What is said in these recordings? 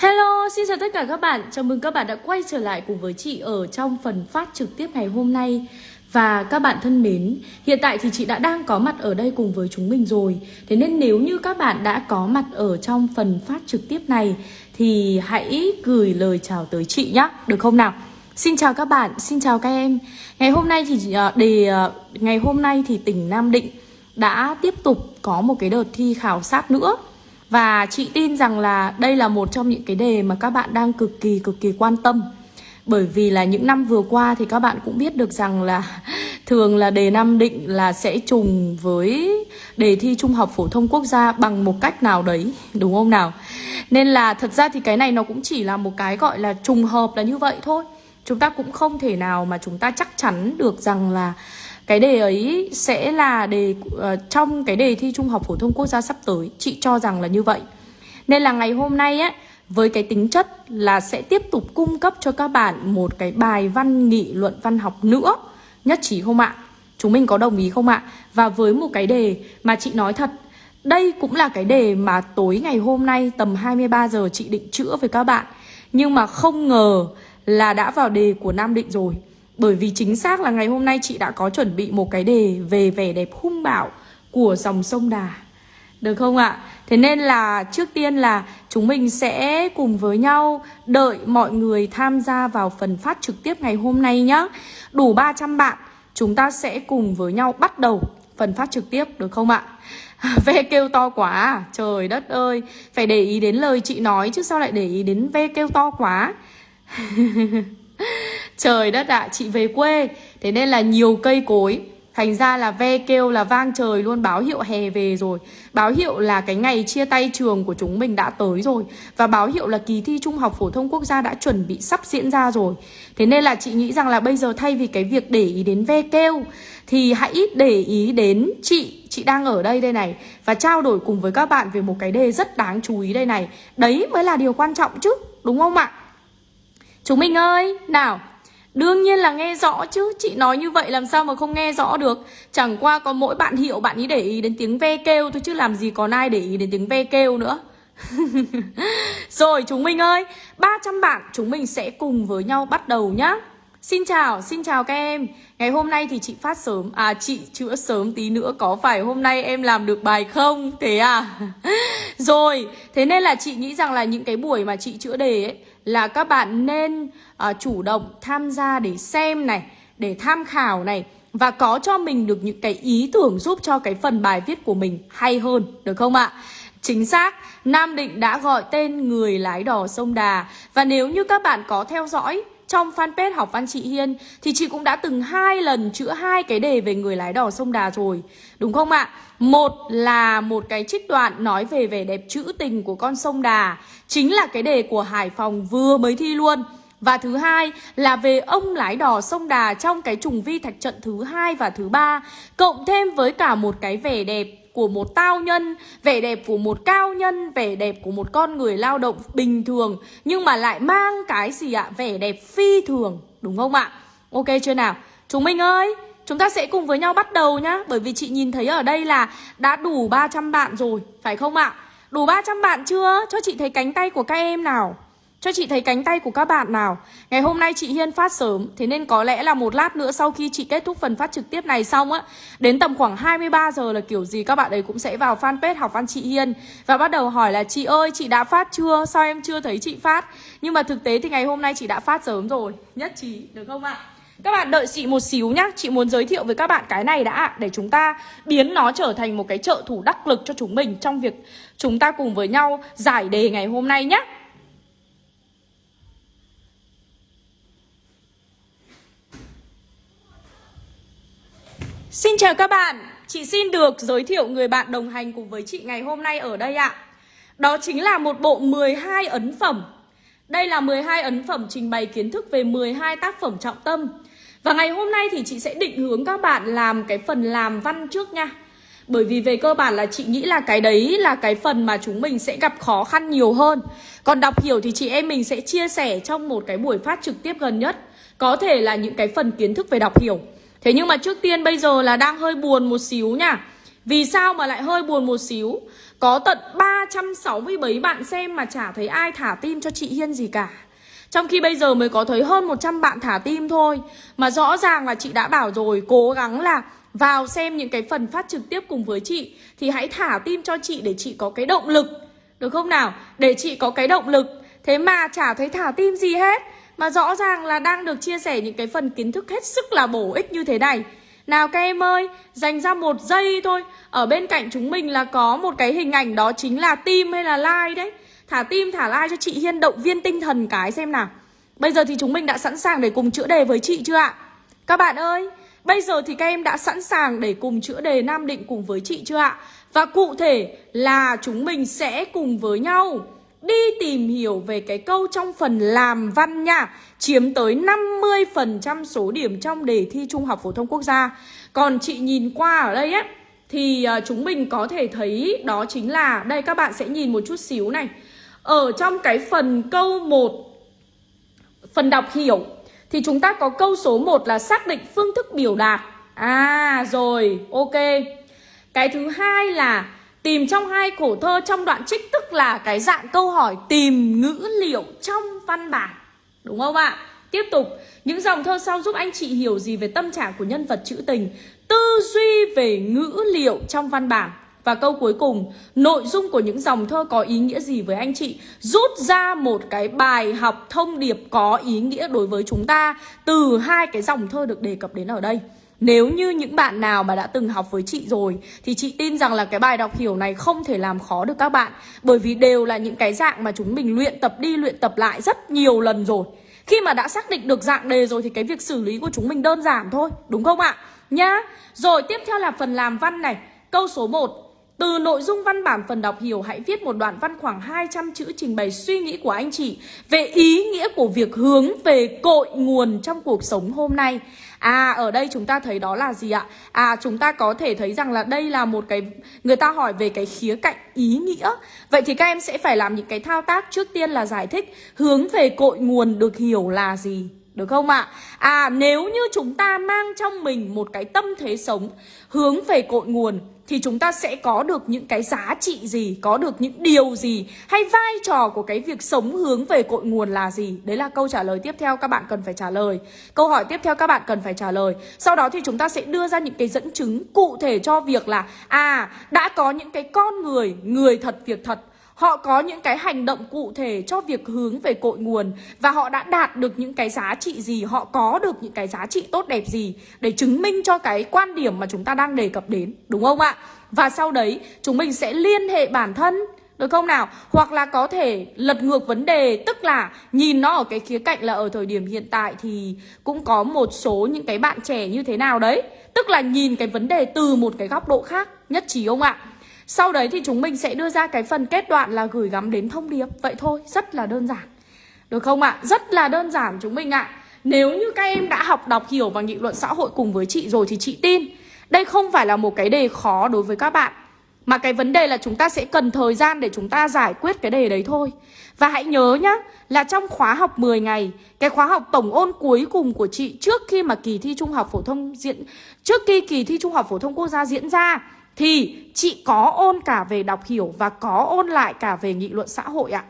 Hello, xin chào tất cả các bạn. Chào mừng các bạn đã quay trở lại cùng với chị ở trong phần phát trực tiếp ngày hôm nay. Và các bạn thân mến, hiện tại thì chị đã đang có mặt ở đây cùng với chúng mình rồi. Thế nên nếu như các bạn đã có mặt ở trong phần phát trực tiếp này thì hãy gửi lời chào tới chị nhé, được không nào? Xin chào các bạn, xin chào các em. Ngày hôm nay thì à, đề à, ngày hôm nay thì tỉnh Nam Định đã tiếp tục có một cái đợt thi khảo sát nữa và chị tin rằng là đây là một trong những cái đề mà các bạn đang cực kỳ cực kỳ quan tâm Bởi vì là những năm vừa qua thì các bạn cũng biết được rằng là Thường là đề Nam Định là sẽ trùng với đề thi Trung học Phổ thông Quốc gia bằng một cách nào đấy, Đúng không nào? Nên là thật ra thì cái này nó cũng chỉ là một cái gọi là trùng hợp là như vậy thôi Chúng ta cũng không thể nào mà chúng ta chắc chắn được rằng là cái đề ấy sẽ là đề uh, trong cái đề thi Trung học phổ thông quốc gia sắp tới. Chị cho rằng là như vậy. Nên là ngày hôm nay á với cái tính chất là sẽ tiếp tục cung cấp cho các bạn một cái bài văn nghị luận văn học nữa. Nhất trí không ạ? Chúng mình có đồng ý không ạ? Và với một cái đề mà chị nói thật đây cũng là cái đề mà tối ngày hôm nay tầm 23 giờ chị định chữa với các bạn. Nhưng mà không ngờ là đã vào đề của Nam Định rồi bởi vì chính xác là ngày hôm nay chị đã có chuẩn bị một cái đề về vẻ đẹp hung bạo của dòng sông Đà Được không ạ? Thế nên là trước tiên là chúng mình sẽ cùng với nhau đợi mọi người tham gia vào phần phát trực tiếp ngày hôm nay nhá Đủ 300 bạn, chúng ta sẽ cùng với nhau bắt đầu phần phát trực tiếp, được không ạ? Ve kêu to quá, Trời đất ơi Phải để ý đến lời chị nói chứ sao lại để ý đến ve kêu to quá Trời đất ạ, à, chị về quê. Thế nên là nhiều cây cối. Thành ra là ve kêu là vang trời luôn báo hiệu hè về rồi. Báo hiệu là cái ngày chia tay trường của chúng mình đã tới rồi. Và báo hiệu là kỳ thi Trung học Phổ thông Quốc gia đã chuẩn bị sắp diễn ra rồi. Thế nên là chị nghĩ rằng là bây giờ thay vì cái việc để ý đến ve kêu Thì hãy để ý đến chị, chị đang ở đây đây này. Và trao đổi cùng với các bạn về một cái đề rất đáng chú ý đây này. Đấy mới là điều quan trọng chứ, đúng không ạ? Chúng mình ơi, nào Đương nhiên là nghe rõ chứ Chị nói như vậy làm sao mà không nghe rõ được Chẳng qua có mỗi bạn hiệu bạn ý để ý đến tiếng ve kêu thôi Chứ làm gì còn ai để ý đến tiếng ve kêu nữa Rồi chúng mình ơi 300 bạn chúng mình sẽ cùng với nhau bắt đầu nhá Xin chào, xin chào các em Ngày hôm nay thì chị phát sớm À chị chữa sớm tí nữa Có phải hôm nay em làm được bài không? Thế à? Rồi, thế nên là chị nghĩ rằng là những cái buổi mà chị chữa đề ấy là các bạn nên uh, chủ động tham gia để xem này Để tham khảo này Và có cho mình được những cái ý tưởng giúp cho cái phần bài viết của mình hay hơn Được không ạ? Chính xác, Nam Định đã gọi tên người lái đò sông Đà Và nếu như các bạn có theo dõi trong fanpage học văn chị Hiên thì chị cũng đã từng hai lần chữa hai cái đề về người lái đò sông Đà rồi. Đúng không ạ? Một là một cái trích đoạn nói về vẻ đẹp trữ tình của con sông Đà, chính là cái đề của Hải Phòng vừa mới thi luôn. Và thứ hai là về ông lái đò sông Đà trong cái trùng vi thạch trận thứ hai và thứ ba Cộng thêm với cả một cái vẻ đẹp của một tao nhân, vẻ đẹp của một cao nhân, vẻ đẹp của một con người lao động bình thường nhưng mà lại mang cái gì ạ? Vẻ đẹp phi thường, đúng không ạ? Ok chưa nào? Chúng mình ơi, chúng ta sẽ cùng với nhau bắt đầu nhá Bởi vì chị nhìn thấy ở đây là đã đủ 300 bạn rồi, phải không ạ? Đủ 300 bạn chưa? Cho chị thấy cánh tay của các em nào? Cho chị thấy cánh tay của các bạn nào? Ngày hôm nay chị Hiên phát sớm, Thế nên có lẽ là một lát nữa sau khi chị kết thúc phần phát trực tiếp này xong á, Đến tầm khoảng 23 giờ là kiểu gì các bạn ấy cũng sẽ vào fanpage học văn chị Hiên. Và bắt đầu hỏi là, chị ơi, chị đã phát chưa? Sao em chưa thấy chị phát? Nhưng mà thực tế thì ngày hôm nay chị đã phát sớm rồi. Nhất trí, được không ạ? Các bạn đợi chị một xíu nhá. Chị muốn giới thiệu với các bạn cái này đã Để chúng ta biến nó trở thành một cái trợ thủ đắc lực cho chúng mình Trong việc chúng ta cùng với nhau giải đề ngày hôm nay nhé Xin chào các bạn, chị xin được giới thiệu người bạn đồng hành cùng với chị ngày hôm nay ở đây ạ. Đó chính là một bộ 12 ấn phẩm. Đây là 12 ấn phẩm trình bày kiến thức về 12 tác phẩm trọng tâm. Và ngày hôm nay thì chị sẽ định hướng các bạn làm cái phần làm văn trước nha. Bởi vì về cơ bản là chị nghĩ là cái đấy là cái phần mà chúng mình sẽ gặp khó khăn nhiều hơn. Còn đọc hiểu thì chị em mình sẽ chia sẻ trong một cái buổi phát trực tiếp gần nhất. Có thể là những cái phần kiến thức về đọc hiểu. Thế nhưng mà trước tiên bây giờ là đang hơi buồn một xíu nha. Vì sao mà lại hơi buồn một xíu? Có tận 367 bạn xem mà chả thấy ai thả tim cho chị Hiên gì cả. Trong khi bây giờ mới có thấy hơn 100 bạn thả tim thôi. Mà rõ ràng là chị đã bảo rồi, Cố gắng là vào xem những cái phần phát trực tiếp cùng với chị, Thì hãy thả tim cho chị để chị có cái động lực. Được không nào? Để chị có cái động lực. Thế mà chả thấy thả tim gì hết. Mà rõ ràng là đang được chia sẻ những cái phần kiến thức hết sức là bổ ích như thế này nào các em ơi, dành ra một giây thôi Ở bên cạnh chúng mình là có một cái hình ảnh đó chính là tim hay là like đấy Thả tim thả like cho chị Hiên động viên tinh thần cái xem nào Bây giờ thì chúng mình đã sẵn sàng để cùng chữa đề với chị chưa ạ? Các bạn ơi, bây giờ thì các em đã sẵn sàng để cùng chữa đề Nam Định cùng với chị chưa ạ? Và cụ thể là chúng mình sẽ cùng với nhau đi tìm hiểu về cái câu trong phần làm văn nha, Chiếm tới 50% số điểm trong đề thi Trung học Phổ thông Quốc gia. Còn chị nhìn qua ở đây á, Thì à, chúng mình có thể thấy đó chính là, Đây các bạn sẽ nhìn một chút xíu này. Ở trong cái phần câu 1 Phần đọc hiểu, Thì chúng ta có câu số 1 là xác định phương thức biểu đạt. À rồi, ok. Cái thứ hai là Tìm trong hai khổ thơ trong đoạn trích tức là cái dạng câu hỏi tìm ngữ liệu trong văn bản. Đúng không ạ? Tiếp tục, những dòng thơ sau giúp anh chị hiểu gì về tâm trạng của nhân vật trữ tình, tư duy về ngữ liệu trong văn bản. Và câu cuối cùng, nội dung của những dòng thơ có ý nghĩa gì với anh chị? Rút ra một cái bài học thông điệp có ý nghĩa đối với chúng ta từ hai cái dòng thơ được đề cập đến ở đây. Nếu như những bạn nào mà đã từng học với chị rồi, Thì chị tin rằng là cái bài đọc hiểu này không thể làm khó được các bạn. Bởi vì đều là những cái dạng mà chúng mình luyện tập đi, luyện tập lại rất nhiều lần rồi. Khi mà đã xác định được dạng đề rồi thì cái việc xử lý của chúng mình đơn giản thôi, Đúng không ạ? Nhá. Rồi, tiếp theo là phần làm văn này. Câu số 1 từ nội dung văn bản phần đọc hiểu, hãy viết một đoạn văn khoảng 200 chữ trình bày suy nghĩ của anh chị về ý nghĩa của việc hướng về cội nguồn trong cuộc sống hôm nay. À ở đây chúng ta thấy đó là gì ạ? À chúng ta có thể thấy rằng là đây là một cái, người ta hỏi về cái khía cạnh ý nghĩa. Vậy thì các em sẽ phải làm những cái thao tác trước tiên là giải thích hướng về cội nguồn được hiểu là gì. Được không ạ? À? à nếu như chúng ta mang trong mình một cái tâm thế sống hướng về cội nguồn thì chúng ta sẽ có được những cái giá trị gì, có được những điều gì hay vai trò của cái việc sống hướng về cội nguồn là gì. Đấy là câu trả lời tiếp theo các bạn cần phải trả lời. Câu hỏi tiếp theo các bạn cần phải trả lời. Sau đó thì chúng ta sẽ đưa ra những cái dẫn chứng cụ thể cho việc là à đã có những cái con người, người thật việc thật Họ có những cái hành động cụ thể cho việc hướng về cội nguồn Và họ đã đạt được những cái giá trị gì, Họ có được những cái giá trị tốt đẹp gì Để chứng minh cho cái quan điểm mà chúng ta đang đề cập đến, Đúng không ạ? Và sau đấy, chúng mình sẽ liên hệ bản thân, được không nào? Hoặc là có thể lật ngược vấn đề, Tức là nhìn nó ở cái khía cạnh là ở thời điểm hiện tại Thì cũng có một số những cái bạn trẻ như thế nào đấy Tức là nhìn cái vấn đề từ một cái góc độ khác, Nhất trí không ạ? Sau đấy thì chúng mình sẽ đưa ra cái phần kết đoạn là gửi gắm đến thông điệp Vậy thôi, rất là đơn giản Được không ạ? À? Rất là đơn giản chúng mình ạ à. Nếu như các em đã học đọc hiểu và nghị luận xã hội cùng với chị rồi thì chị tin Đây không phải là một cái đề khó đối với các bạn Mà cái vấn đề là chúng ta sẽ cần thời gian để chúng ta giải quyết cái đề đấy thôi Và hãy nhớ nhá Là trong khóa học 10 ngày Cái khóa học tổng ôn cuối cùng của chị Trước khi mà kỳ thi Trung học phổ thông diễn Trước khi kỳ thi Trung học phổ thông quốc gia diễn ra thì chị có ôn cả về đọc hiểu và có ôn lại cả về nghị luận xã hội ạ.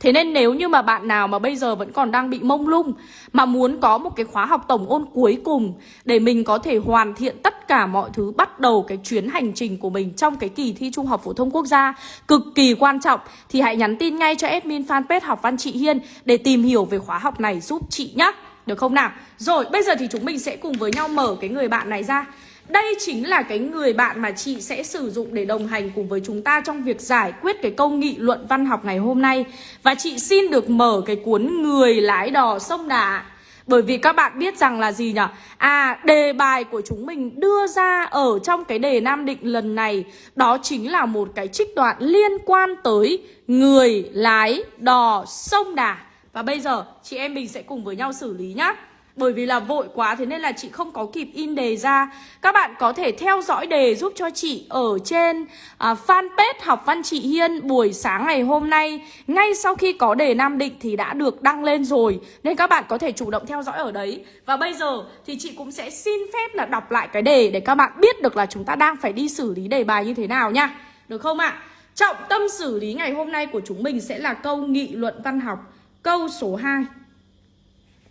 Thế nên nếu như mà bạn nào mà bây giờ vẫn còn đang bị mông lung, Mà muốn có một cái khóa học tổng ôn cuối cùng Để mình có thể hoàn thiện tất cả mọi thứ, Bắt đầu cái chuyến hành trình của mình trong cái kỳ thi Trung học Phổ thông Quốc gia Cực kỳ quan trọng, Thì hãy nhắn tin ngay cho admin fanpage học văn chị Hiên Để tìm hiểu về khóa học này giúp chị nhé Được không nào? Rồi, bây giờ thì chúng mình sẽ cùng với nhau mở cái người bạn này ra đây chính là cái người bạn mà chị sẽ sử dụng để đồng hành cùng với chúng ta trong việc giải quyết cái câu nghị luận văn học ngày hôm nay. Và chị xin được mở cái cuốn Người lái đò sông Đà. Bởi vì các bạn biết rằng là gì nhỉ? À, đề bài của chúng mình đưa ra ở trong cái đề Nam Định lần này Đó chính là một cái trích đoạn liên quan tới người lái đò sông Đà Và bây giờ chị em mình sẽ cùng với nhau xử lý nhá bởi vì là vội quá thế nên là chị không có kịp in đề ra Các bạn có thể theo dõi đề giúp cho chị ở trên à, fanpage học văn chị Hiên Buổi sáng ngày hôm nay Ngay sau khi có đề Nam Định thì đã được đăng lên rồi Nên các bạn có thể chủ động theo dõi ở đấy Và bây giờ thì chị cũng sẽ xin phép là đọc lại cái đề Để các bạn biết được là chúng ta đang phải đi xử lý đề bài như thế nào nha Được không ạ? À? Trọng tâm xử lý ngày hôm nay của chúng mình sẽ là câu nghị luận văn học Câu số 2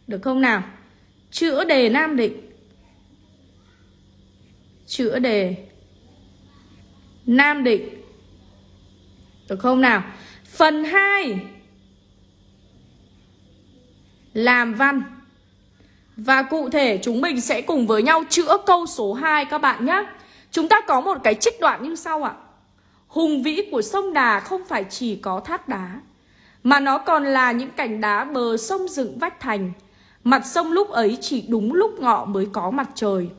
Được không nào? Chữa đề Nam Định. Chữa đề Nam Định. Được không nào? Phần 2 Làm văn. Và cụ thể chúng mình sẽ cùng với nhau chữa câu số 2 các bạn nhé Chúng ta có một cái trích đoạn như sau ạ. Hùng vĩ của sông Đà không phải chỉ có thác đá, Mà nó còn là những cành đá bờ sông dựng vách thành. Mặt sông lúc ấy chỉ đúng lúc ngọ mới có mặt trời.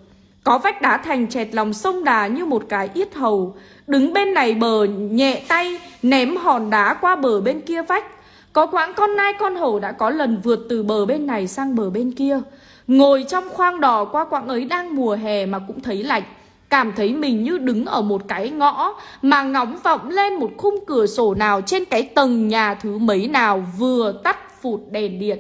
Có vách đá thành chẹt lòng sông Đà như một cái yết hầu. Đứng bên này bờ nhẹ tay, ném hòn đá qua bờ bên kia vách. Có quãng con nai con hổ đã có lần vượt từ bờ bên này sang bờ bên kia. Ngồi trong khoang đò qua quãng ấy đang mùa hè mà cũng thấy lạnh. Cảm thấy mình như đứng ở một cái ngõ Mà ngóng vọng lên một khung cửa sổ nào Trên cái tầng nhà thứ mấy nào vừa tắt phụt đèn điện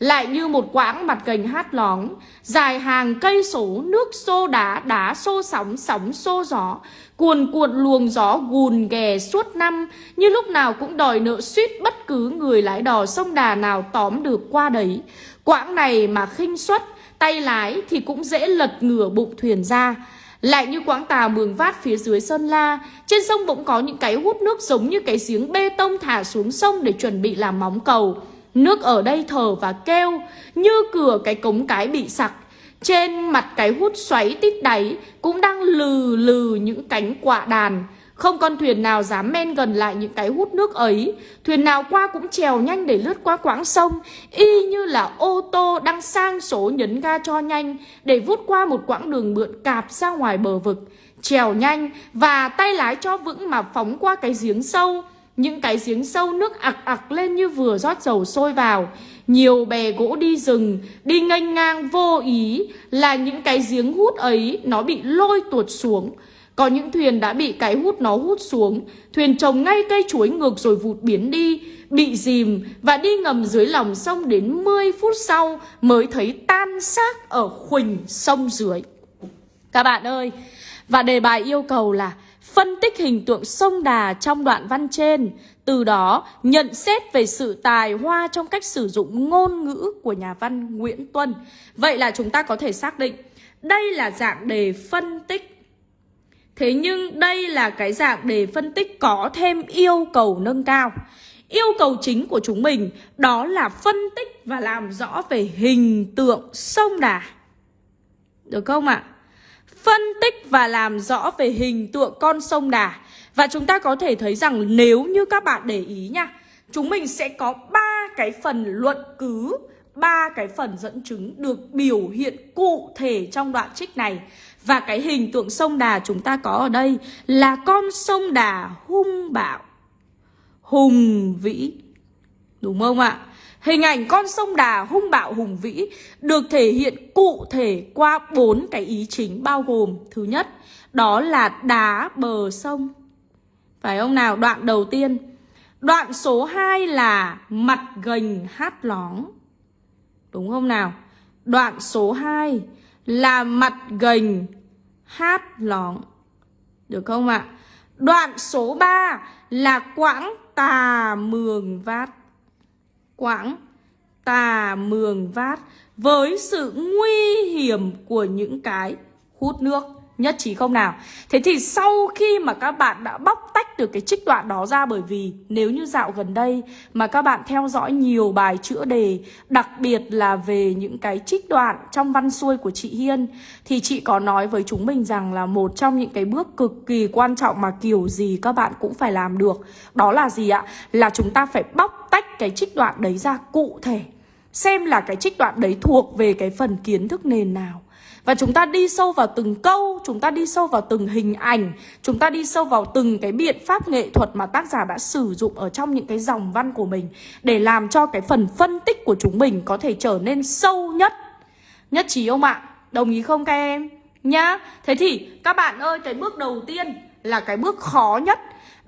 lại như một quãng mặt gành hát lóng Dài hàng cây số nước xô đá Đá xô sóng sóng xô gió. Cuồn cuộn luồng gió gùn ghè suốt năm, Như lúc nào cũng đòi nợ suýt Bất cứ người lái đò sông đà nào tóm được qua đấy. Quãng này mà khinh suất, Tay lái thì cũng dễ lật ngửa bụng thuyền ra. Lại như quãng tà mường vát phía dưới Sơn La, Trên sông bỗng có những cái hút nước giống như cái giếng bê tông thả xuống sông để chuẩn bị làm móng cầu. Nước ở đây thở và kêu, Như cửa cái cống cái bị sặc. Trên mặt cái hút xoáy tít đáy Cũng đang lừ lừ những cánh quạ đàn. Không con thuyền nào dám men gần lại những cái hút nước ấy. Thuyền nào qua cũng trèo nhanh để lướt qua quãng sông, Y như là ô tô đang sang số nhấn ga cho nhanh Để vút qua một quãng đường mượn cạp ra ngoài bờ vực. Trèo nhanh và tay lái cho vững mà phóng qua cái giếng sâu những cái giếng sâu nước ặc ặc lên như vừa rót dầu sôi vào. Nhiều bè gỗ đi rừng, Đi nghênh ngang vô ý Là những cái giếng hút ấy Nó bị lôi tuột xuống. Có những thuyền đã bị cái hút nó hút xuống. Thuyền trồng ngay cây chuối ngược rồi vụt biến đi, Bị dìm và đi ngầm dưới lòng sông đến 10 phút sau Mới thấy tan xác ở khuỳnh sông dưới. Các bạn ơi, Và đề bài yêu cầu là phân tích hình tượng sông Đà trong đoạn văn trên, từ đó nhận xét về sự tài hoa trong cách sử dụng ngôn ngữ của nhà văn Nguyễn Tuân. Vậy là chúng ta có thể xác định đây là dạng đề phân tích. Thế nhưng đây là cái dạng đề phân tích có thêm yêu cầu nâng cao. Yêu cầu chính của chúng mình đó là phân tích và làm rõ về hình tượng sông Đà. Được không ạ? À? Phân tích và làm rõ về hình tượng con sông Đà. Và chúng ta có thể thấy rằng nếu như các bạn để ý nha, chúng mình sẽ có ba cái phần luận cứ, ba cái phần dẫn chứng được biểu hiện cụ thể trong đoạn trích này. Và cái hình tượng sông Đà chúng ta có ở đây là con sông Đà hung bạo, hùng vĩ. Đúng không ạ? Hình ảnh con sông Đà hung bạo hùng vĩ được thể hiện cụ thể qua bốn cái ý chính bao gồm Thứ nhất, đó là đá bờ sông Phải không nào? Đoạn đầu tiên Đoạn số 2 là mặt gành hát lóng Đúng không nào? Đoạn số 2 là mặt gành hát lóng Được không ạ? Đoạn số 3 là quãng tà mường vát quãng tà mường vát với sự nguy hiểm của những cái hút nước nhất trí không nào? Thế thì sau khi mà các bạn đã bóc tách được cái trích đoạn đó ra Bởi vì nếu như dạo gần đây mà các bạn theo dõi nhiều bài chữa đề, Đặc biệt là về những cái trích đoạn trong văn xuôi của chị Hiên, Thì chị có nói với chúng mình rằng là một trong những cái bước cực kỳ quan trọng mà kiểu gì các bạn cũng phải làm được. Đó là gì ạ? Là chúng ta phải bóc tách cái trích đoạn đấy ra cụ thể. Xem là cái trích đoạn đấy thuộc về cái phần kiến thức nền nào và chúng ta đi sâu vào từng câu, chúng ta đi sâu vào từng hình ảnh, chúng ta đi sâu vào từng cái biện pháp nghệ thuật mà tác giả đã sử dụng ở trong những cái dòng văn của mình để làm cho cái phần phân tích của chúng mình có thể trở nên sâu nhất. Nhất trí không ạ? Đồng ý không các em? Nhá. Thế thì các bạn ơi, cái bước đầu tiên là cái bước khó nhất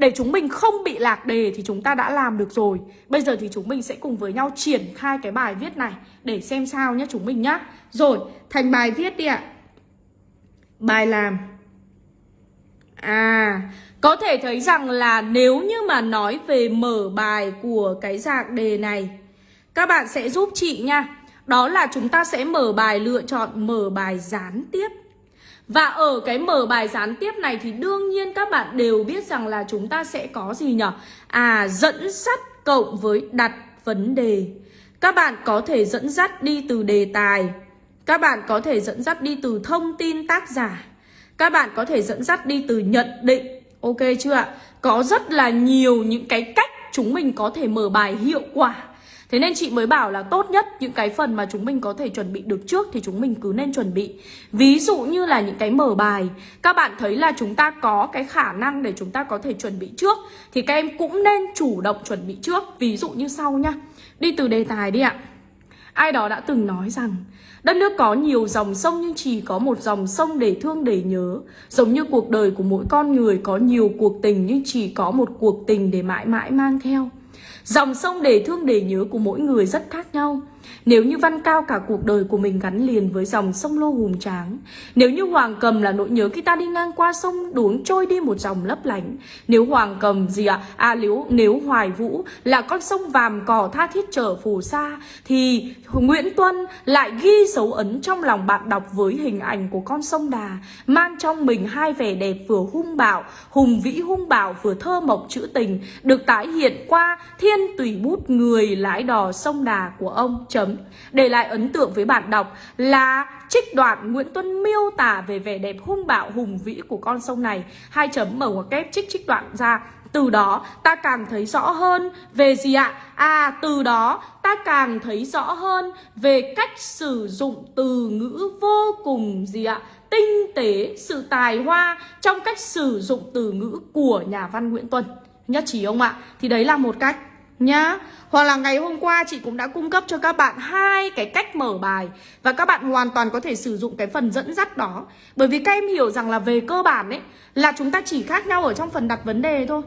để chúng mình không bị lạc đề thì chúng ta đã làm được rồi. Bây giờ thì chúng mình sẽ cùng với nhau triển khai cái bài viết này Để xem sao nhé chúng mình nhá. Rồi, thành bài viết đi ạ. Bài làm. À, có thể thấy rằng là nếu như mà nói về mở bài của cái dạng đề này Các bạn sẽ giúp chị nha. Đó là chúng ta sẽ mở bài lựa chọn mở bài gián tiếp. Và ở cái mở bài gián tiếp này thì đương nhiên các bạn đều biết rằng là chúng ta sẽ có gì nhỉ? À, dẫn dắt cộng với đặt vấn đề. Các bạn có thể dẫn dắt đi từ đề tài. Các bạn có thể dẫn dắt đi từ thông tin tác giả. Các bạn có thể dẫn dắt đi từ nhận định. Ok chưa ạ? Có rất là nhiều những cái cách chúng mình có thể mở bài hiệu quả. Thế nên chị mới bảo là tốt nhất những cái phần mà chúng mình có thể chuẩn bị được trước thì chúng mình cứ nên chuẩn bị. Ví dụ như là những cái mở bài. Các bạn thấy là chúng ta có cái khả năng để chúng ta có thể chuẩn bị trước Thì các em cũng nên chủ động chuẩn bị trước. Ví dụ như sau nhá. Đi từ đề tài đi ạ. Ai đó đã từng nói rằng, Đất nước có nhiều dòng sông nhưng chỉ có một dòng sông để thương để nhớ. Giống như cuộc đời của mỗi con người có nhiều cuộc tình nhưng chỉ có một cuộc tình để mãi mãi mang theo. Dòng sông để thương để nhớ của mỗi người rất khác nhau nếu như Văn Cao cả cuộc đời của mình gắn liền với dòng sông Lô hùng tráng Nếu như Hoàng Cầm là nỗi nhớ khi ta đi ngang qua sông đuống trôi đi một dòng lấp lánh Nếu Hoàng Cầm gì ạ? À? à nếu, nếu Hoài Vũ là con sông vàm cỏ tha thiết trở phù sa Thì Nguyễn Tuân lại ghi dấu ấn trong lòng bạn đọc với hình ảnh của con sông Đà Mang trong mình hai vẻ đẹp vừa hung bạo, hùng vĩ hung bạo vừa thơ mộng trữ tình Được tái hiện qua thiên tùy bút người lái đò sông Đà của ông chấm để lại ấn tượng với bạn đọc là trích đoạn Nguyễn Tuân miêu tả về vẻ đẹp hung bạo hùng vĩ của con sông này hai chấm mở ngoặc kép trích trích đoạn ra từ đó ta càng thấy rõ hơn về gì ạ? À từ đó ta càng thấy rõ hơn về cách sử dụng từ ngữ vô cùng gì ạ? Tinh tế, sự tài hoa trong cách sử dụng từ ngữ của nhà văn Nguyễn Tuân Nhất trí không ạ? Thì đấy là một cách nhá. Hoặc là ngày hôm qua chị cũng đã cung cấp cho các bạn hai cái cách mở bài và các bạn hoàn toàn có thể sử dụng cái phần dẫn dắt đó. Bởi vì các em hiểu rằng là về cơ bản ấy, là chúng ta chỉ khác nhau ở trong phần đặt vấn đề thôi.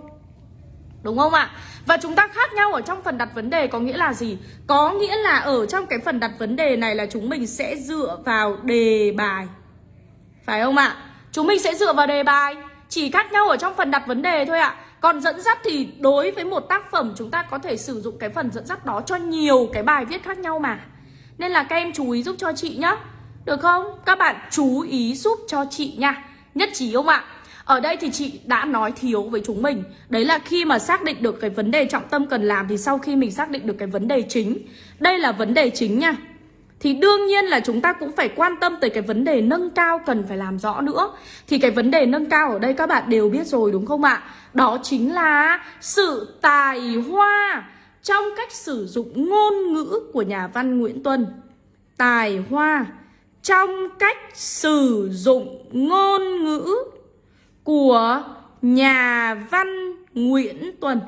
Đúng không ạ? Và chúng ta khác nhau ở trong phần đặt vấn đề có nghĩa là gì? Có nghĩa là ở trong cái phần đặt vấn đề này là chúng mình sẽ dựa vào đề bài. Phải không ạ? Chúng mình sẽ dựa vào đề bài. Chỉ khác nhau ở trong phần đặt vấn đề thôi ạ còn dẫn dắt thì đối với một tác phẩm chúng ta có thể sử dụng cái phần dẫn dắt đó cho nhiều cái bài viết khác nhau mà. Nên là các em chú ý giúp cho chị nhá. Được không? Các bạn chú ý giúp cho chị nha. Nhất trí không ạ? Ở đây thì chị đã nói thiếu với chúng mình. Đấy là khi mà xác định được cái vấn đề trọng tâm cần làm Thì sau khi mình xác định được cái vấn đề chính. Đây là vấn đề chính nha thì đương nhiên là chúng ta cũng phải quan tâm tới cái vấn đề nâng cao cần phải làm rõ nữa Thì cái vấn đề nâng cao ở đây các bạn đều biết rồi, đúng không ạ? Đó chính là sự tài hoa trong cách sử dụng ngôn ngữ của nhà văn Nguyễn Tuân Tài hoa trong cách sử dụng ngôn ngữ của nhà văn Nguyễn Tuân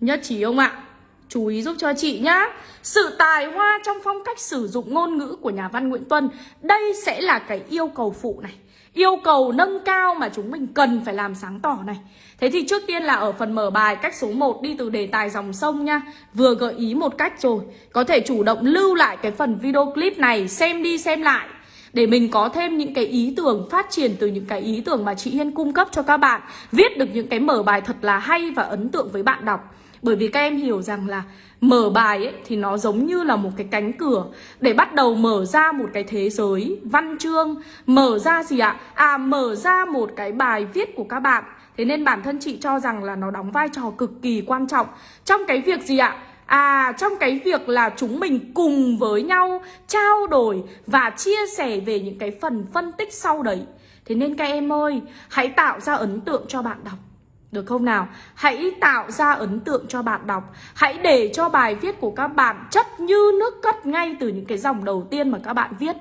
Nhất trí không ạ? Chú ý giúp cho chị nhá. Sự tài hoa trong phong cách sử dụng ngôn ngữ của nhà văn Nguyễn Tuân, Đây sẽ là cái yêu cầu phụ này. Yêu cầu nâng cao mà chúng mình cần phải làm sáng tỏ này. Thế thì trước tiên là ở phần mở bài, cách số 1 đi từ đề tài dòng sông nha. Vừa gợi ý một cách rồi, Có thể chủ động lưu lại cái phần video clip này, Xem đi xem lại. Để mình có thêm những cái ý tưởng phát triển từ những cái ý tưởng mà chị Hiên cung cấp cho các bạn, Viết được những cái mở bài thật là hay và ấn tượng với bạn đọc bởi vì các em hiểu rằng là mở bài ấy, thì nó giống như là một cái cánh cửa. Để bắt đầu mở ra một cái thế giới văn chương Mở ra gì ạ? À mở ra một cái bài viết của các bạn. Thế nên bản thân chị cho rằng là nó đóng vai trò cực kỳ quan trọng. Trong cái việc gì ạ? À trong cái việc là chúng mình cùng với nhau trao đổi và chia sẻ về những cái phần phân tích sau đấy. Thế nên các em ơi, hãy tạo ra ấn tượng cho bạn đọc được không nào? Hãy tạo ra ấn tượng cho bạn đọc Hãy để cho bài viết của các bạn chất như nước cất ngay từ những cái dòng đầu tiên mà các bạn viết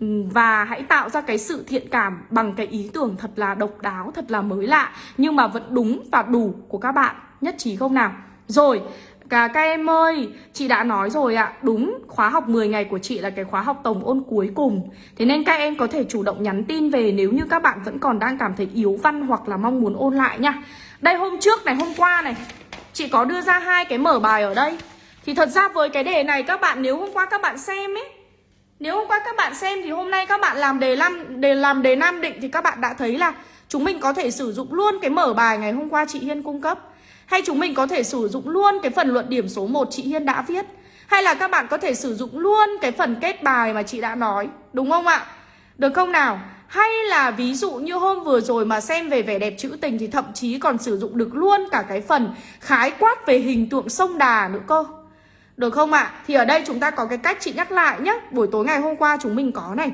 ừ, và hãy tạo ra cái sự thiện cảm bằng cái ý tưởng thật là độc đáo, thật là mới lạ Nhưng mà vẫn đúng và đủ của các bạn Nhất trí không nào? Rồi, cả các em ơi, chị đã nói rồi ạ. Đúng, khóa học 10 ngày của chị là cái khóa học tổng ôn cuối cùng. Thế nên các em có thể chủ động nhắn tin về nếu như các bạn vẫn còn đang cảm thấy yếu văn hoặc là mong muốn ôn lại nha. Đây hôm trước này, hôm qua này Chị có đưa ra hai cái mở bài ở đây. Thì thật ra với cái đề này các bạn nếu hôm qua các bạn xem ấy Nếu hôm qua các bạn xem thì hôm nay các bạn làm đề năm đề làm đề nam định thì các bạn đã thấy là Chúng mình có thể sử dụng luôn cái mở bài ngày hôm qua chị Hiên cung cấp. Hay chúng mình có thể sử dụng luôn cái phần luận điểm số 1 chị Hiên đã viết Hay là các bạn có thể sử dụng luôn cái phần kết bài mà chị đã nói Đúng không ạ? Được không nào? Hay là ví dụ như hôm vừa rồi mà xem về vẻ đẹp trữ tình Thì thậm chí còn sử dụng được luôn cả cái phần khái quát về hình tượng sông đà nữa cơ Được không ạ? Thì ở đây chúng ta có cái cách chị nhắc lại nhé Buổi tối ngày hôm qua chúng mình có này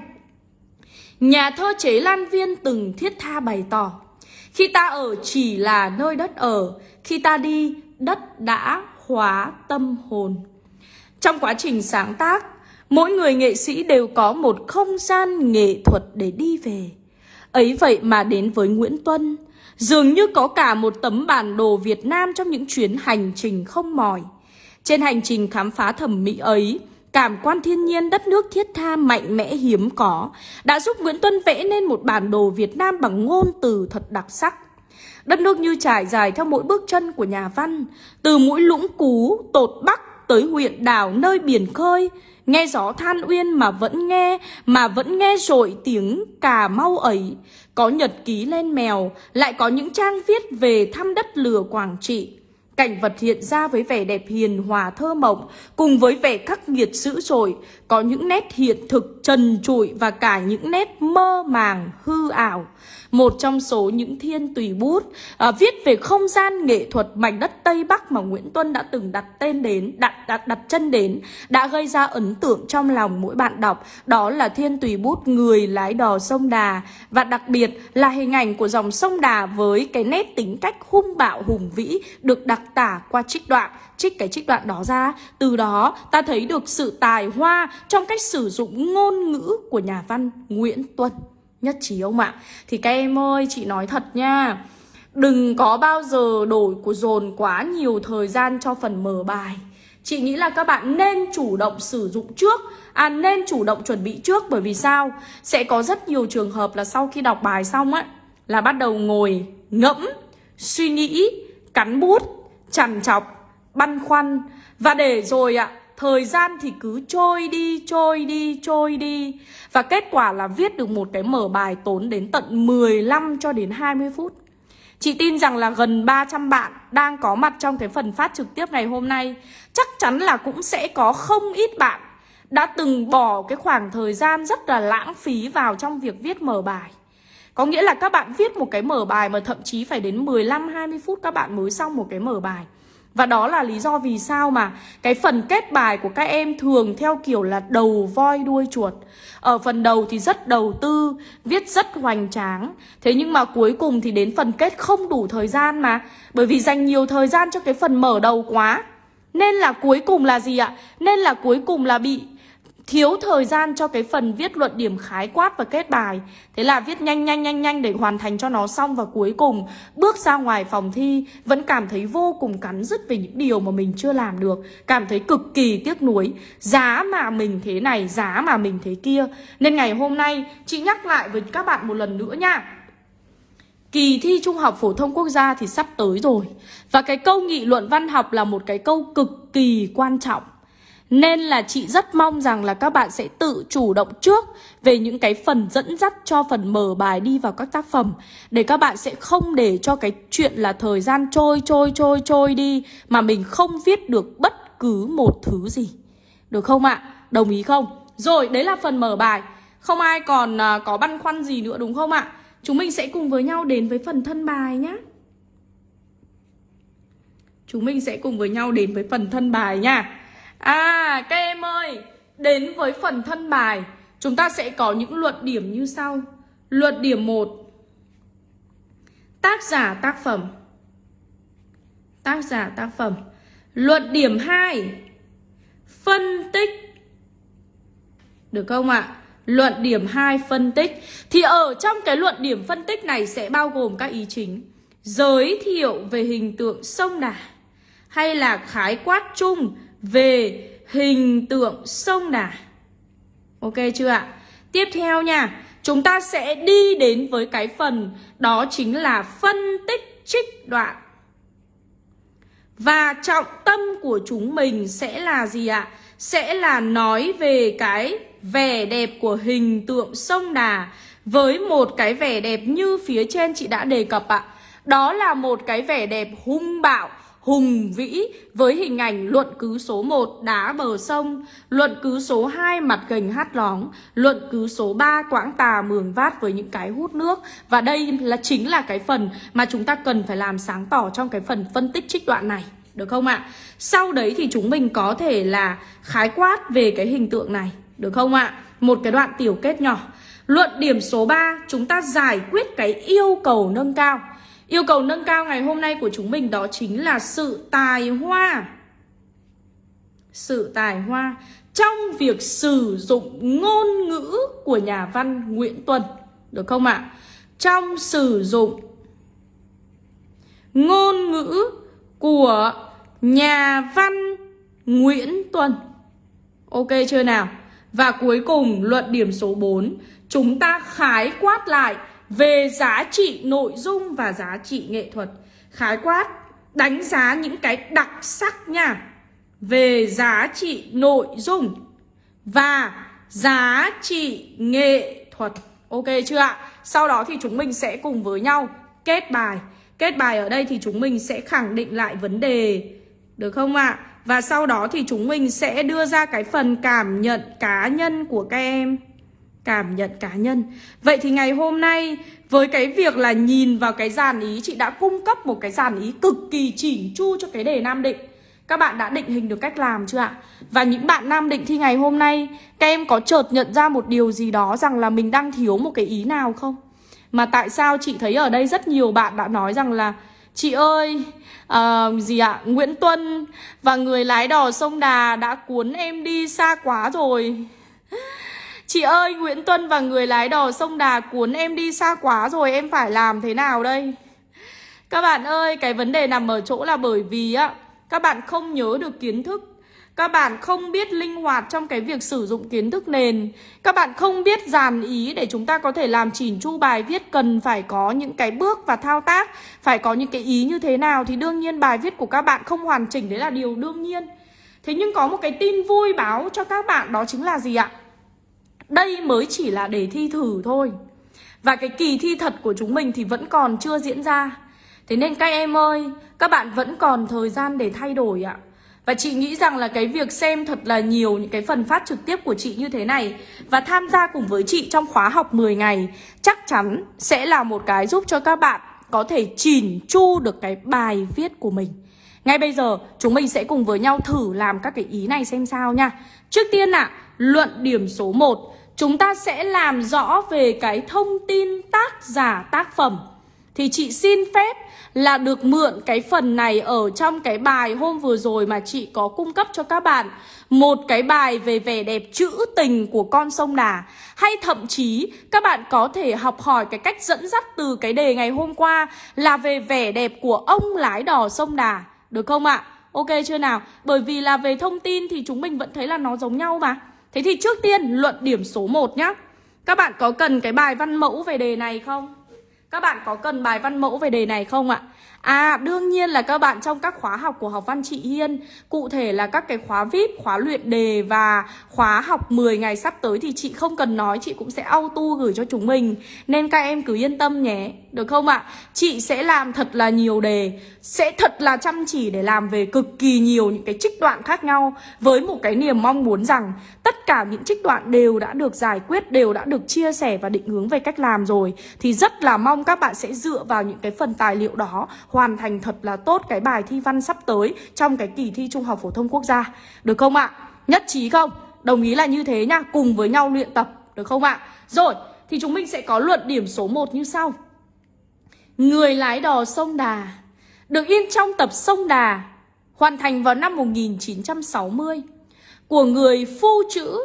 Nhà thơ chế Lan Viên từng thiết tha bày tỏ khi ta ở chỉ là nơi đất ở Khi ta đi, đất đã hóa tâm hồn. Trong quá trình sáng tác Mỗi người nghệ sĩ đều có một không gian nghệ thuật để đi về. Ấy vậy mà đến với Nguyễn Tuân Dường như có cả một tấm bản đồ Việt Nam trong những chuyến hành trình không mỏi. Trên hành trình khám phá thẩm mỹ ấy Cảm quan thiên nhiên đất nước thiết tha mạnh mẽ hiếm có đã giúp Nguyễn Tuân vẽ nên một bản đồ Việt Nam bằng ngôn từ thật đặc sắc. Đất nước như trải dài theo mỗi bước chân của nhà văn, từ mũi lũng cú, tột bắc tới huyện đảo nơi biển khơi, nghe gió than uyên mà vẫn nghe, mà vẫn nghe rồi tiếng cà mau ấy. Có nhật ký lên mèo, lại có những trang viết về thăm đất lửa Quảng Trị. Cảnh vật hiện ra với vẻ đẹp hiền hòa thơ mộng, cùng với vẻ khắc nghiệt dữ dội, có những nét hiện thực trần trụi và cả những nét mơ màng hư ảo. Một trong số những thiên tùy bút à, viết về không gian nghệ thuật mảnh đất Tây Bắc mà Nguyễn Tuân đã từng đặt tên đến, đặt, đặt, đặt chân đến, đã gây ra ấn tượng trong lòng mỗi bạn đọc. Đó là thiên tùy bút người lái đò sông Đà. Và đặc biệt là hình ảnh của dòng sông Đà với cái nét tính cách hung bạo hùng vĩ được đặc tả qua trích đoạn trích cái trích đoạn đó ra. Từ đó ta thấy được sự tài hoa trong cách sử dụng ngôn ngữ của nhà văn Nguyễn Tuân. Nhất trí ông ạ? Thì các em ơi, chị nói thật nha. Đừng có bao giờ đổi của dồn quá nhiều thời gian cho phần mở bài. Chị nghĩ là các bạn nên chủ động sử dụng trước À nên chủ động chuẩn bị trước. Bởi vì sao? Sẽ có rất nhiều trường hợp là sau khi đọc bài xong á Là bắt đầu ngồi ngẫm Suy nghĩ Cắn bút. Chằn chọc Băn khoăn. Và để rồi ạ Thời gian thì cứ trôi đi, trôi đi, trôi đi. Và kết quả là viết được một cái mở bài tốn đến tận 15 cho đến 20 phút. Chị tin rằng là gần 300 bạn đang có mặt trong cái phần phát trực tiếp ngày hôm nay. Chắc chắn là cũng sẽ có không ít bạn đã từng bỏ cái khoảng thời gian rất là lãng phí vào trong việc viết mở bài. Có nghĩa là các bạn viết một cái mở bài mà thậm chí phải đến 15-20 phút các bạn mới xong một cái mở bài và đó là lý do vì sao mà cái phần kết bài của các em thường theo kiểu là đầu voi đuôi chuột. Ở phần đầu thì rất đầu tư, viết rất hoành tráng. Thế nhưng mà cuối cùng thì đến phần kết không đủ thời gian mà. Bởi vì dành nhiều thời gian cho cái phần mở đầu quá. Nên là cuối cùng là gì ạ? Nên là cuối cùng là bị thiếu thời gian cho cái phần viết luận điểm khái quát và kết bài. Thế là viết nhanh nhanh nhanh nhanh để hoàn thành cho nó xong Và cuối cùng. Bước ra ngoài phòng thi Vẫn cảm thấy vô cùng cắn rứt về những điều mà mình chưa làm được. Cảm thấy cực kỳ tiếc nuối. Giá mà mình thế này, giá mà mình thế kia. Nên ngày hôm nay chị nhắc lại với các bạn một lần nữa nha. Kỳ thi Trung học Phổ thông Quốc gia thì sắp tới rồi. Và cái câu nghị luận văn học là một cái câu cực kỳ quan trọng nên là chị rất mong rằng là các bạn sẽ tự chủ động trước về những cái phần dẫn dắt cho phần mở bài đi vào các tác phẩm Để các bạn sẽ không để cho cái chuyện là thời gian trôi trôi trôi trôi đi Mà mình không viết được bất cứ một thứ gì Được không ạ? Đồng ý không? Rồi, đấy là phần mở bài Không ai còn uh, có băn khoăn gì nữa đúng không ạ? Chúng mình sẽ cùng với nhau đến với phần thân bài nhé Chúng mình sẽ cùng với nhau đến với phần thân bài nha À các em ơi, Đến với phần thân bài. Chúng ta sẽ có những luận điểm như sau. Luận điểm 1 Tác giả tác phẩm. Tác giả tác phẩm. Luận điểm 2 Phân tích. Được không ạ? Luận điểm 2 phân tích. Thì ở trong cái luận điểm phân tích này sẽ bao gồm các ý chính. Giới thiệu về hình tượng sông Đà Hay là khái quát chung về hình tượng sông Đà. Ok chưa ạ? Tiếp theo nha, chúng ta sẽ đi đến với cái phần đó chính là phân tích trích đoạn. Và trọng tâm của chúng mình sẽ là gì ạ? Sẽ là nói về cái vẻ đẹp của hình tượng sông Đà với một cái vẻ đẹp như phía trên chị đã đề cập ạ. Đó là một cái vẻ đẹp hung bạo, hùng vĩ với hình ảnh luận cứ số 1 đá bờ sông, luận cứ số 2 mặt gành hát lóng, luận cứ số 3 quãng tà mường vát với những cái hút nước và đây là chính là cái phần mà chúng ta cần phải làm sáng tỏ trong cái phần phân tích trích đoạn này. Được không ạ? Sau đấy thì chúng mình có thể là khái quát về cái hình tượng này. Được không ạ? Một cái đoạn tiểu kết nhỏ. Luận điểm số 3, chúng ta giải quyết cái yêu cầu nâng cao. Yêu cầu nâng cao ngày hôm nay của chúng mình đó chính là sự tài hoa. Sự tài hoa trong việc sử dụng ngôn ngữ của nhà văn Nguyễn Tuân. Được không ạ? Trong sử dụng ngôn ngữ của nhà văn Nguyễn Tuân. Ok chưa nào? Và cuối cùng, luận điểm số 4 Chúng ta khái quát lại về giá trị nội dung và giá trị nghệ thuật Khái quát, đánh giá những cái đặc sắc nha Về giá trị nội dung và giá trị nghệ thuật Ok chưa ạ? Sau đó thì chúng mình sẽ cùng với nhau kết bài Kết bài ở đây thì chúng mình sẽ khẳng định lại vấn đề Được không ạ? À? Và sau đó thì chúng mình sẽ đưa ra cái phần cảm nhận cá nhân của các em Cảm nhận cá nhân Vậy thì ngày hôm nay với cái việc là nhìn vào cái dàn ý Chị đã cung cấp một cái dàn ý cực kỳ chỉnh chu cho cái đề Nam Định Các bạn đã định hình được cách làm chưa ạ? Và những bạn Nam Định thi ngày hôm nay Các em có chợt nhận ra một điều gì đó rằng là mình đang thiếu một cái ý nào không? Mà tại sao chị thấy ở đây rất nhiều bạn đã nói rằng là Chị ơi, uh, gì ạ? Nguyễn Tuân và người lái đò sông Đà đã cuốn em đi xa quá rồi. Chị ơi, Nguyễn Tuân và người lái đò sông Đà cuốn em đi xa quá rồi, em phải làm thế nào đây? Các bạn ơi, cái vấn đề nằm ở chỗ là bởi vì á, các bạn không nhớ được kiến thức các bạn không biết linh hoạt trong cái việc sử dụng kiến thức nền Các bạn không biết dàn ý để chúng ta có thể làm chỉn chu bài viết Cần phải có những cái bước và thao tác Phải có những cái ý như thế nào Thì đương nhiên bài viết của các bạn không hoàn chỉnh Đấy là điều đương nhiên Thế nhưng có một cái tin vui báo cho các bạn đó chính là gì ạ? Đây mới chỉ là để thi thử thôi. Và cái kỳ thi thật của chúng mình thì vẫn còn chưa diễn ra. Thế nên các em ơi, các bạn vẫn còn thời gian để thay đổi ạ. Và chị nghĩ rằng là cái việc xem thật là nhiều những cái phần phát trực tiếp của chị như thế này Và tham gia cùng với chị trong khóa học 10 ngày Chắc chắn sẽ là một cái giúp cho các bạn có thể chỉn chu được cái bài viết của mình. Ngay bây giờ chúng mình sẽ cùng với nhau thử làm các cái ý này xem sao nha. Trước tiên ạ, à, luận điểm số 1 Chúng ta sẽ làm rõ về cái thông tin tác giả, tác phẩm. Thì chị xin phép là được mượn cái phần này ở trong cái bài hôm vừa rồi mà chị có cung cấp cho các bạn. Một cái bài về vẻ đẹp trữ tình của con sông Đà. Hay thậm chí các bạn có thể học hỏi cái cách dẫn dắt từ cái đề ngày hôm qua là về vẻ đẹp của ông lái đò sông Đà. Được không ạ? Ok chưa nào? Bởi vì là về thông tin thì chúng mình vẫn thấy là nó giống nhau mà. Thế thì trước tiên, luận điểm số 1 nhá Các bạn có cần cái bài văn mẫu về đề này không? Các bạn có cần bài văn mẫu về đề này không ạ? À đương nhiên là các bạn trong các khóa học của học văn chị Hiên Cụ thể là các cái khóa VIP, khóa luyện đề và khóa học 10 ngày sắp tới Thì chị không cần nói, chị cũng sẽ auto gửi cho chúng mình Nên các em cứ yên tâm nhé, được không ạ? Chị sẽ làm thật là nhiều đề Sẽ thật là chăm chỉ để làm về cực kỳ nhiều những cái trích đoạn khác nhau Với một cái niềm mong muốn rằng tất cả những trích đoạn đều đã được giải quyết Đều đã được chia sẻ và định hướng về cách làm rồi Thì rất là mong các bạn sẽ dựa vào những cái phần tài liệu đó hoàn thành thật là tốt cái bài thi văn sắp tới trong cái kỳ thi Trung học phổ thông quốc gia. Được không ạ? Nhất trí không? Đồng ý là như thế nhá, cùng với nhau luyện tập, được không ạ? Rồi, thì chúng mình sẽ có luận điểm số 1 như sau. Người lái đò sông Đà được in trong tập Sông Đà hoàn thành vào năm 1960 của người phu chữ,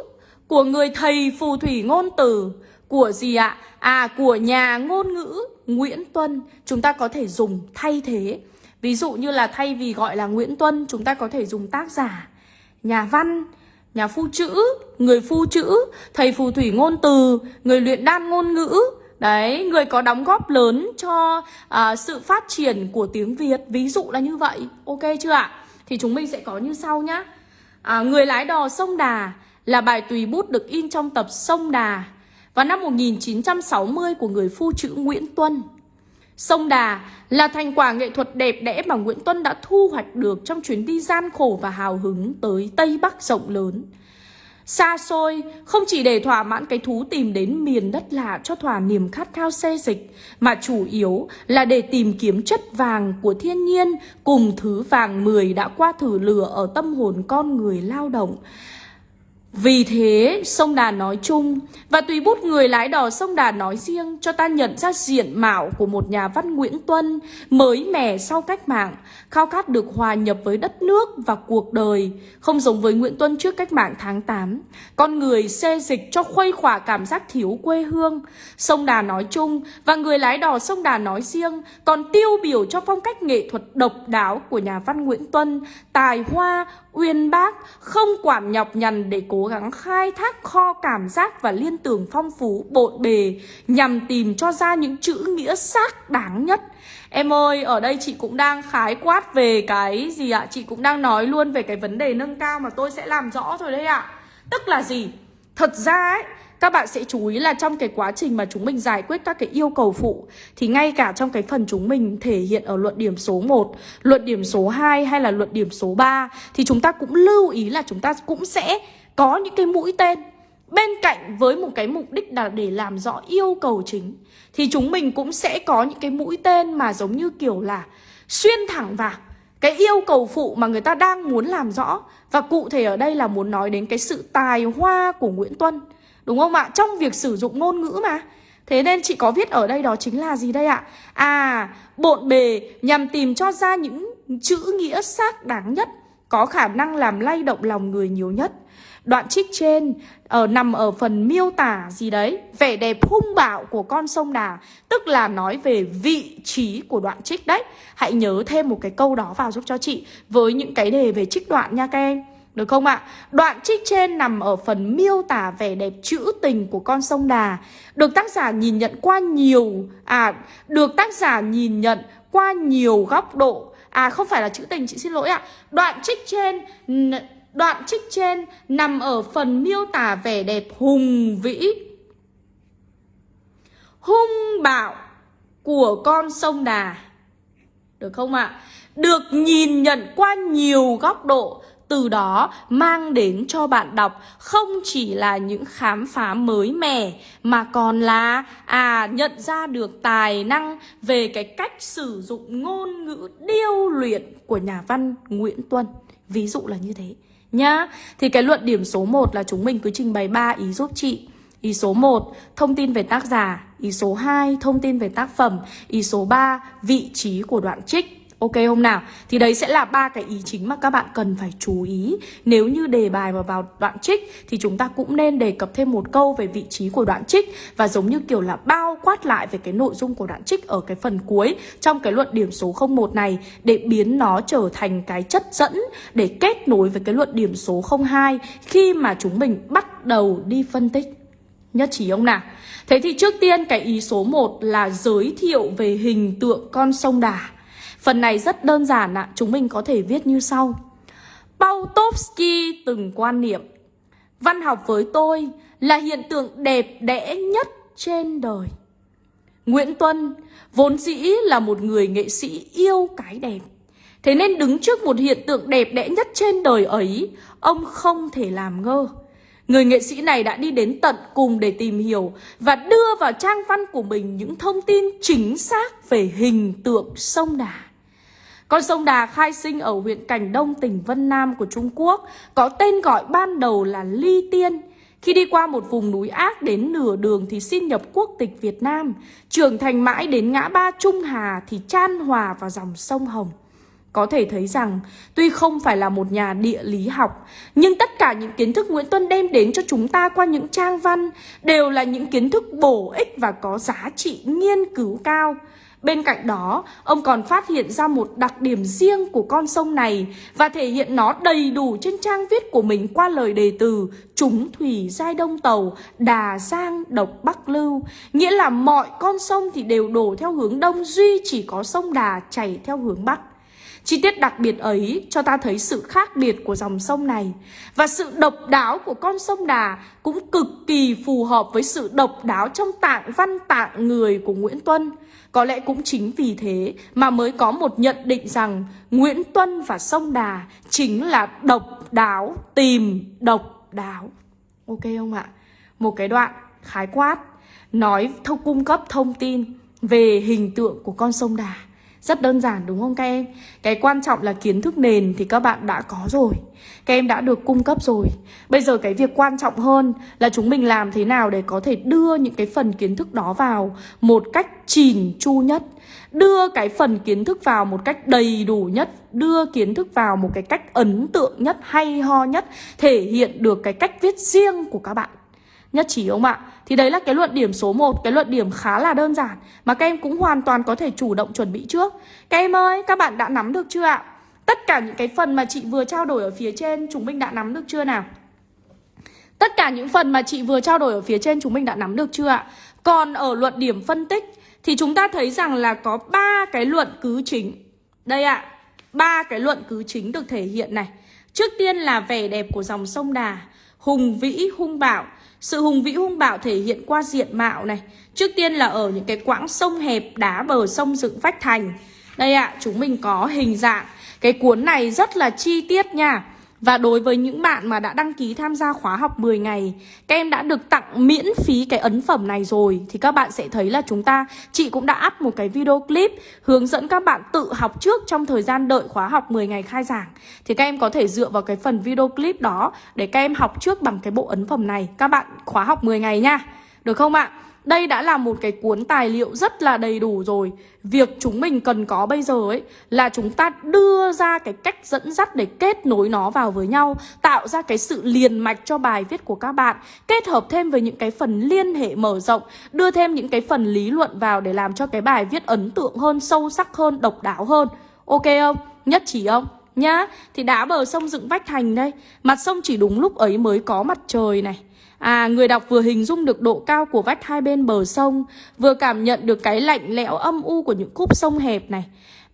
của người thầy phù thủy ngôn từ, của gì ạ? À của nhà ngôn ngữ Nguyễn Tuân. Chúng ta có thể dùng thay thế. Ví dụ như là thay vì gọi là Nguyễn Tuân Chúng ta có thể dùng tác giả. Nhà văn Nhà phu chữ Người phu chữ Thầy phù thủy ngôn từ Người luyện đan ngôn ngữ. Đấy, người có đóng góp lớn cho à, sự phát triển của tiếng Việt. Ví dụ là như vậy. Ok chưa ạ? Thì chúng mình sẽ có như sau nhá. À, Người lái đò sông Đà là bài tùy bút được in trong tập Sông Đà vào năm 1960 của người phu chữ Nguyễn Tuân. Sông Đà là thành quả nghệ thuật đẹp đẽ mà Nguyễn Tuân đã thu hoạch được trong chuyến đi gian khổ và hào hứng tới Tây Bắc rộng lớn. Xa xôi, không chỉ để thỏa mãn cái thú tìm đến miền đất lạ cho thỏa niềm khát khao xê dịch, mà chủ yếu là để tìm kiếm chất vàng của thiên nhiên cùng thứ vàng mười đã qua thử lửa ở tâm hồn con người lao động. Vì thế, sông Đà nói chung và tùy bút người lái đò sông Đà nói riêng cho ta nhận ra diện mạo của một nhà văn Nguyễn Tuân mới mẻ sau cách mạng, khao khát được hòa nhập với đất nước và cuộc đời, không giống với Nguyễn Tuân trước cách mạng tháng 8. Con người xê dịch cho khuây khỏa cảm giác thiếu quê hương. Sông Đà nói chung và người lái đò sông Đà nói riêng còn tiêu biểu cho phong cách nghệ thuật độc đáo của nhà văn Nguyễn Tuân, tài hoa, uyên bác, không quản nhọc nhằn để cố gắng khai thác kho cảm giác và liên tưởng phong phú bộn bề nhằm tìm cho ra những chữ nghĩa xác đáng nhất. Em ơi, ở đây chị cũng đang khái quát về cái gì ạ? Chị cũng đang nói luôn về cái vấn đề nâng cao mà tôi sẽ làm rõ rồi đấy ạ. Tức là gì? Thật ra ấy, các bạn sẽ chú ý là trong cái quá trình mà chúng mình giải quyết các cái yêu cầu phụ thì ngay cả trong cái phần chúng mình thể hiện ở luận điểm số 1, luận điểm số 2 hay là luận điểm số 3 thì chúng ta cũng lưu ý là chúng ta cũng sẽ có những cái mũi tên bên cạnh với một cái mục đích là để làm rõ yêu cầu chính thì chúng mình cũng sẽ có những cái mũi tên mà giống như kiểu là xuyên thẳng vào cái yêu cầu phụ mà người ta đang muốn làm rõ và cụ thể ở đây là muốn nói đến cái sự tài hoa của Nguyễn Tuân Đúng không ạ? Trong việc sử dụng ngôn ngữ mà Thế nên chị có viết ở đây đó chính là gì đây ạ? À, bộn bề nhằm tìm cho ra những chữ nghĩa xác đáng nhất Có khả năng làm lay động lòng người nhiều nhất Đoạn trích trên ở nằm ở phần miêu tả gì đấy Vẻ đẹp hung bạo của con sông Đà Tức là nói về vị trí của đoạn trích đấy. Hãy nhớ thêm một cái câu đó vào giúp cho chị Với những cái đề về trích đoạn nha các em. Được không ạ? Đoạn trích trên nằm ở phần miêu tả vẻ đẹp trữ tình của con sông Đà. Được tác giả nhìn nhận qua nhiều À, được tác giả nhìn nhận qua nhiều góc độ. À, không phải là trữ tình, chị xin lỗi ạ. Đoạn trích trên Đoạn trích trên nằm ở phần miêu tả vẻ đẹp hùng vĩ, Hung bạo của con sông Đà Được không ạ? Được nhìn nhận qua nhiều góc độ, từ đó mang đến cho bạn đọc không chỉ là những khám phá mới mẻ, mà còn là à nhận ra được tài năng về cái cách sử dụng ngôn ngữ điêu luyện của nhà văn Nguyễn Tuân. Ví dụ là như thế nhá. Thì cái luận điểm số 1 là chúng mình cứ trình bày 3 ý giúp chị. Ý số 1, thông tin về tác giả. Ý số 2, thông tin về tác phẩm. Ý số 3, vị trí của đoạn trích. Ok không nào? Thì đấy sẽ là ba cái ý chính mà các bạn cần phải chú ý. Nếu như đề bài mà vào đoạn trích, thì chúng ta cũng nên đề cập thêm một câu về vị trí của đoạn trích và giống như kiểu là bao quát lại về cái nội dung của đoạn trích ở cái phần cuối trong cái luận điểm số 01 này để biến nó trở thành cái chất dẫn để kết nối với cái luận điểm số 02 khi mà chúng mình bắt đầu đi phân tích. Nhất trí ông nào? Thế thì trước tiên cái ý số 1 là giới thiệu về hình tượng con sông Đà. Phần này rất đơn giản ạ, chúng mình có thể viết như sau. Pautovsky từng quan niệm Văn học với tôi là hiện tượng đẹp đẽ nhất trên đời. Nguyễn Tuân vốn dĩ là một người nghệ sĩ yêu cái đẹp. Thế nên đứng trước một hiện tượng đẹp đẽ nhất trên đời ấy, ông không thể làm ngơ. Người nghệ sĩ này đã đi đến tận cùng để tìm hiểu và đưa vào trang văn của mình những thông tin chính xác về hình tượng sông Đà. Con sông Đà khai sinh ở huyện Cảnh Đông, tỉnh Vân Nam của Trung Quốc, có tên gọi ban đầu là Ly Tiên. Khi đi qua một vùng núi ác đến nửa đường thì xin nhập quốc tịch Việt Nam, trưởng thành mãi đến ngã ba Trung Hà thì chan hòa vào dòng sông Hồng. Có thể thấy rằng, tuy không phải là một nhà địa lý học, nhưng tất cả những kiến thức Nguyễn Tuân đem đến cho chúng ta qua những trang văn đều là những kiến thức bổ ích và có giá trị nghiên cứu cao. Bên cạnh đó, ông còn phát hiện ra một đặc điểm riêng của con sông này và thể hiện nó đầy đủ trên trang viết của mình qua lời đề từ Chúng thủy giai đông tàu, đà giang độc bắc lưu. Nghĩa là mọi con sông thì đều đổ theo hướng đông duy chỉ có sông đà chảy theo hướng bắc. Chi tiết đặc biệt ấy cho ta thấy sự khác biệt của dòng sông này Và sự độc đáo của con sông Đà Cũng cực kỳ phù hợp với sự độc đáo trong tạng văn tạng người của Nguyễn Tuân có lẽ cũng chính vì thế mà mới có một nhận định rằng Nguyễn Tuân và sông Đà chính là độc đáo tìm độc đáo Ok không ạ? Một cái đoạn khái quát, nói thông cung cấp thông tin về hình tượng của con sông Đà. Rất đơn giản đúng không các em? Cái quan trọng là kiến thức nền thì các bạn đã có rồi. Các em đã được cung cấp rồi. Bây giờ cái việc quan trọng hơn là chúng mình làm thế nào để có thể đưa những cái phần kiến thức đó vào một cách chỉn chu nhất. Đưa cái phần kiến thức vào một cách đầy đủ nhất Đưa kiến thức vào một cái cách ấn tượng nhất, hay ho nhất Thể hiện được cái cách viết riêng của các bạn. Nhất trí không ạ? Thì đấy là cái luận điểm số 1 Cái luận điểm khá là đơn giản Mà các em cũng hoàn toàn có thể chủ động chuẩn bị trước Các em ơi, các bạn đã nắm được chưa ạ? Tất cả những cái phần mà chị vừa trao đổi ở phía trên Chúng mình đã nắm được chưa nào? Tất cả những phần mà chị vừa trao đổi ở phía trên Chúng mình đã nắm được chưa ạ? Còn ở luận điểm phân tích Thì chúng ta thấy rằng là có ba cái luận cứ chính Đây ạ ba cái luận cứ chính được thể hiện này Trước tiên là vẻ đẹp của dòng sông Đà Hùng vĩ hung bạo sự hùng vĩ hung bạo thể hiện qua diện mạo này. Trước tiên là ở những cái quãng sông hẹp đá bờ sông dựng vách thành. Đây ạ, à, chúng mình có hình dạng. Cái cuốn này rất là chi tiết nha và đối với những bạn mà đã đăng ký tham gia khóa học 10 ngày, Các em đã được tặng miễn phí cái ấn phẩm này rồi, Thì các bạn sẽ thấy là chúng ta, Chị cũng đã up một cái video clip Hướng dẫn các bạn tự học trước trong thời gian đợi khóa học 10 ngày khai giảng. Thì các em có thể dựa vào cái phần video clip đó Để các em học trước bằng cái bộ ấn phẩm này. Các bạn khóa học 10 ngày nha. Được không ạ? Đây đã là một cái cuốn tài liệu rất là đầy đủ rồi. Việc chúng mình cần có bây giờ ấy Là chúng ta đưa ra cái cách dẫn dắt để kết nối nó vào với nhau Tạo ra cái sự liền mạch cho bài viết của các bạn Kết hợp thêm với những cái phần liên hệ mở rộng Đưa thêm những cái phần lý luận vào để làm cho cái bài viết ấn tượng hơn, sâu sắc hơn, độc đáo hơn. Ok không? Nhất trí không? Nhá, thì đá bờ sông dựng vách thành đây. Mặt sông chỉ đúng lúc ấy mới có mặt trời này. À, người đọc vừa hình dung được độ cao của vách hai bên bờ sông, vừa cảm nhận được cái lạnh lẽo âm u của những khúc sông hẹp này.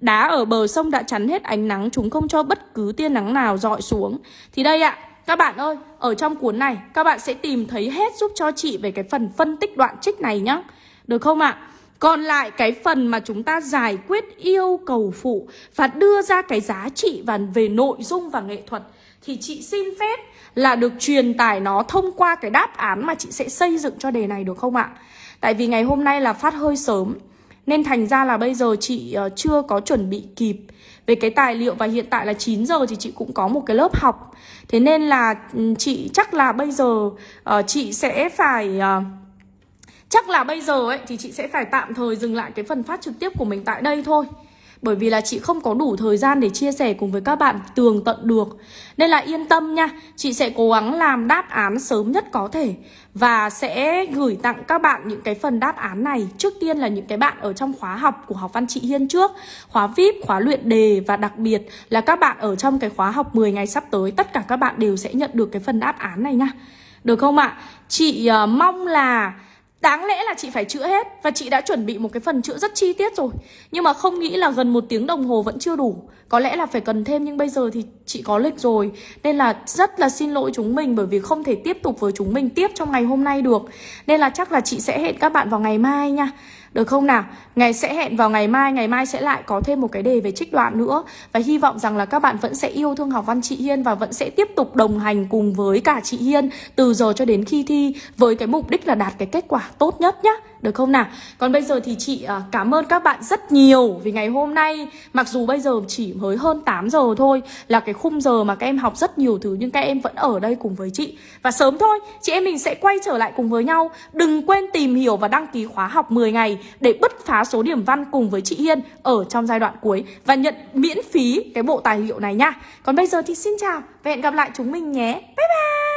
Đá ở bờ sông đã chắn hết ánh nắng, chúng không cho bất cứ tia nắng nào dọi xuống. Thì đây ạ, các bạn ơi, ở trong cuốn này, các bạn sẽ tìm thấy hết giúp cho chị về cái phần phân tích đoạn trích này nhá. Được không ạ? Còn lại cái phần mà chúng ta giải quyết yêu cầu phụ và đưa ra cái giá trị và về nội dung và nghệ thuật thì chị xin phép là được truyền tải nó thông qua cái đáp án mà chị sẽ xây dựng cho đề này được không ạ? Tại vì ngày hôm nay là phát hơi sớm, nên thành ra là bây giờ chị ờ, chưa có chuẩn bị kịp về cái tài liệu và hiện tại là 9 giờ thì chị cũng có một cái lớp học. Thế nên là ừ, chị chắc là bây giờ ờ, chị sẽ phải ờ, chắc là bây giờ ấy thì chị sẽ phải tạm thời dừng lại cái phần phát trực tiếp của mình tại đây thôi. Bởi vì là chị không có đủ thời gian để chia sẻ cùng với các bạn tường tận được. Nên là yên tâm nha Chị sẽ cố gắng làm đáp án sớm nhất có thể Và sẽ gửi tặng các bạn những cái phần đáp án này. Trước tiên là những cái bạn ở trong khóa học của học văn chị Hiên trước Khóa VIP, khóa luyện đề và đặc biệt là các bạn ở trong cái khóa học 10 ngày sắp tới Tất cả các bạn đều sẽ nhận được cái phần đáp án này nha. Được không ạ? Chị uh, mong là Đáng lẽ là chị phải chữa hết Và chị đã chuẩn bị một cái phần chữa rất chi tiết rồi. Nhưng mà không nghĩ là gần một tiếng đồng hồ vẫn chưa đủ. Có lẽ là phải cần thêm nhưng bây giờ thì chị có lịch rồi. Nên là rất là xin lỗi chúng mình Bởi vì không thể tiếp tục với chúng mình tiếp trong ngày hôm nay được. Nên là chắc là chị sẽ hẹn các bạn vào ngày mai nha. Được không nào? Ngày sẽ hẹn vào ngày mai, ngày mai sẽ lại có thêm một cái đề về trích đoạn nữa. Và hy vọng rằng là các bạn vẫn sẽ yêu thương học văn chị Hiên Và vẫn sẽ tiếp tục đồng hành cùng với cả chị Hiên Từ giờ cho đến khi thi Với cái mục đích là đạt cái kết quả tốt nhất nhá. Được không nào? Còn bây giờ thì chị à, cảm ơn các bạn rất nhiều Vì ngày hôm nay Mặc dù bây giờ chỉ mới hơn 8 giờ thôi Là cái khung giờ mà các em học rất nhiều thứ Nhưng các em vẫn ở đây cùng với chị. Và sớm thôi Chị em mình sẽ quay trở lại cùng với nhau. Đừng quên tìm hiểu và đăng ký khóa học 10 ngày Để bứt phá số điểm văn cùng với chị Hiên Ở trong giai đoạn cuối Và nhận miễn phí cái bộ tài liệu này nha. Còn bây giờ thì xin chào Và hẹn gặp lại chúng mình nhé. Bye bye!